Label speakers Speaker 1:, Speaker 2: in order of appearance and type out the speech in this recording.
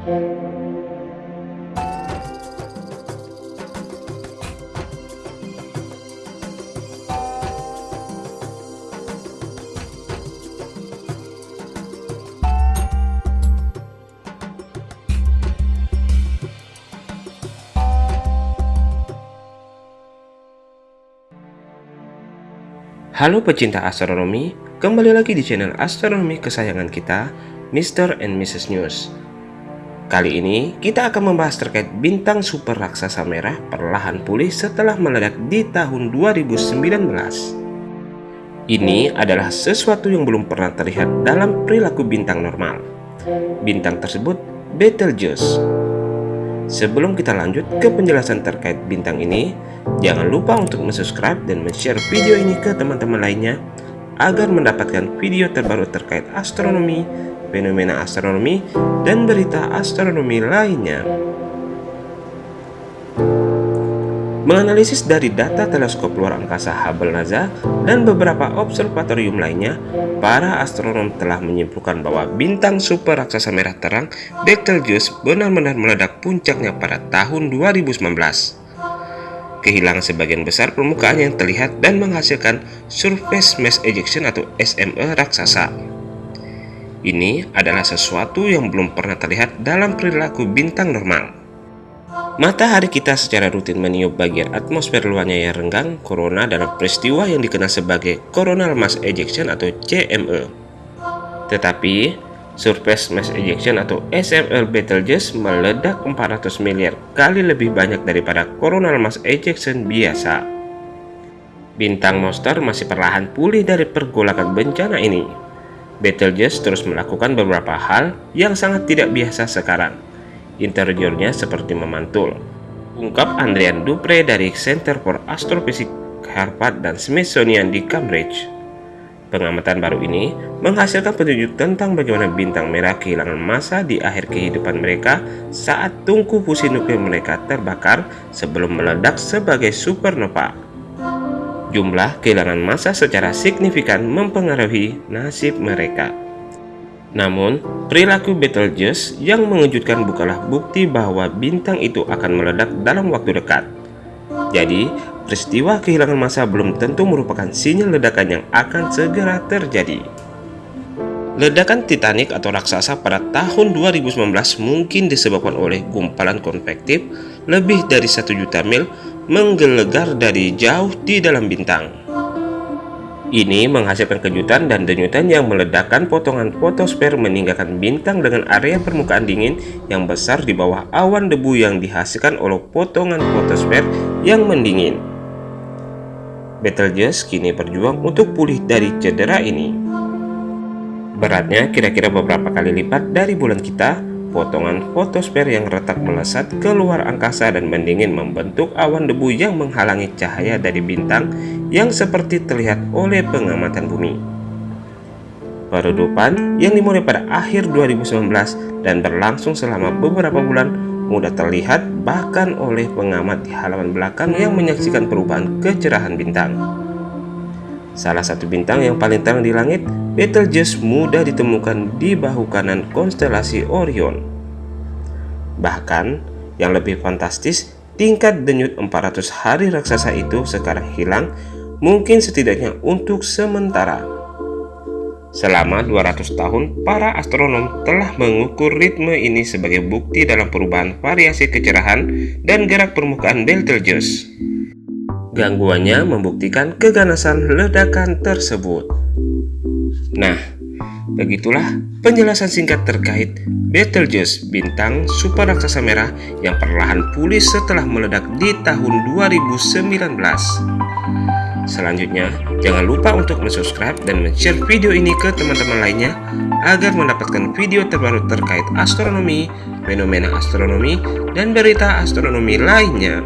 Speaker 1: Halo pecinta astronomi, kembali lagi di channel astronomi kesayangan kita, Mr. and Mrs. News. Kali ini kita akan membahas terkait bintang super raksasa merah perlahan pulih setelah meledak di tahun 2019. Ini adalah sesuatu yang belum pernah terlihat dalam perilaku bintang normal. Bintang tersebut Betelgeuse Sebelum kita lanjut ke penjelasan terkait bintang ini, jangan lupa untuk subscribe dan share video ini ke teman-teman lainnya agar mendapatkan video terbaru terkait astronomi, fenomena astronomi, dan berita astronomi lainnya. Menganalisis dari data teleskop luar angkasa Hubble NASA dan beberapa observatorium lainnya, para astronom telah menyimpulkan bahwa bintang super raksasa merah terang Betelgeuse benar-benar meledak puncaknya pada tahun 2019. Kehilangan sebagian besar permukaan yang terlihat dan menghasilkan surface mass ejection atau SME raksasa. Ini adalah sesuatu yang belum pernah terlihat dalam perilaku bintang normal. Matahari kita secara rutin meniup bagian atmosfer luarnya yang renggang corona dalam peristiwa yang dikenal sebagai coronal mass ejection atau CME. Tetapi, surface mass ejection atau SML Betelgeuse meledak 400 miliar kali lebih banyak daripada coronal mass ejection biasa. Bintang monster masih perlahan pulih dari pergolakan bencana ini. Betelgeuse terus melakukan beberapa hal yang sangat tidak biasa sekarang interiornya seperti memantul. Ungkap Andrian Dupre dari Center for Astrophysics Harvard dan Smithsonian di Cambridge. Pengamatan baru ini menghasilkan petunjuk tentang bagaimana bintang merah kehilangan massa di akhir kehidupan mereka saat tungku fusi nuklir mereka terbakar sebelum meledak sebagai supernova. Jumlah kehilangan massa secara signifikan mempengaruhi nasib mereka. Namun, perilaku Betelgeuse yang mengejutkan bukanlah bukti bahwa bintang itu akan meledak dalam waktu dekat. Jadi, peristiwa kehilangan massa belum tentu merupakan sinyal ledakan yang akan segera terjadi. Ledakan Titanic atau raksasa pada tahun 2019 mungkin disebabkan oleh gumpalan konvektif lebih dari satu juta mil menggelegar dari jauh di dalam bintang. Ini menghasilkan kejutan dan denyutan yang meledakkan potongan fotosfer meninggalkan bintang dengan area permukaan dingin yang besar di bawah awan debu yang dihasilkan oleh potongan fotosfer yang mendingin. Betelgeuse kini berjuang untuk pulih dari cedera ini. Beratnya kira-kira beberapa kali lipat dari bulan kita, potongan fotosfer yang retak melesat ke luar angkasa dan mendingin membentuk awan debu yang menghalangi cahaya dari bintang yang seperti terlihat oleh pengamatan bumi. Peredupan yang dimulai pada akhir 2019 dan berlangsung selama beberapa bulan mudah terlihat bahkan oleh pengamat di halaman belakang yang menyaksikan perubahan kecerahan bintang. Salah satu bintang yang paling terang di langit, Betelgeuse mudah ditemukan di bahu kanan konstelasi Orion. Bahkan, yang lebih fantastis, tingkat denyut 400 hari raksasa itu sekarang hilang, mungkin setidaknya untuk sementara. Selama 200 tahun, para astronom telah mengukur ritme ini sebagai bukti dalam perubahan variasi kecerahan dan gerak permukaan Betelgeuse. Gangguannya membuktikan keganasan ledakan tersebut. Nah, begitulah penjelasan singkat terkait Betelgeuse bintang super raksasa merah yang perlahan pulih setelah meledak di tahun 2019. Selanjutnya, jangan lupa untuk subscribe dan share video ini ke teman-teman lainnya agar mendapatkan video terbaru terkait astronomi, fenomena astronomi, dan berita astronomi lainnya.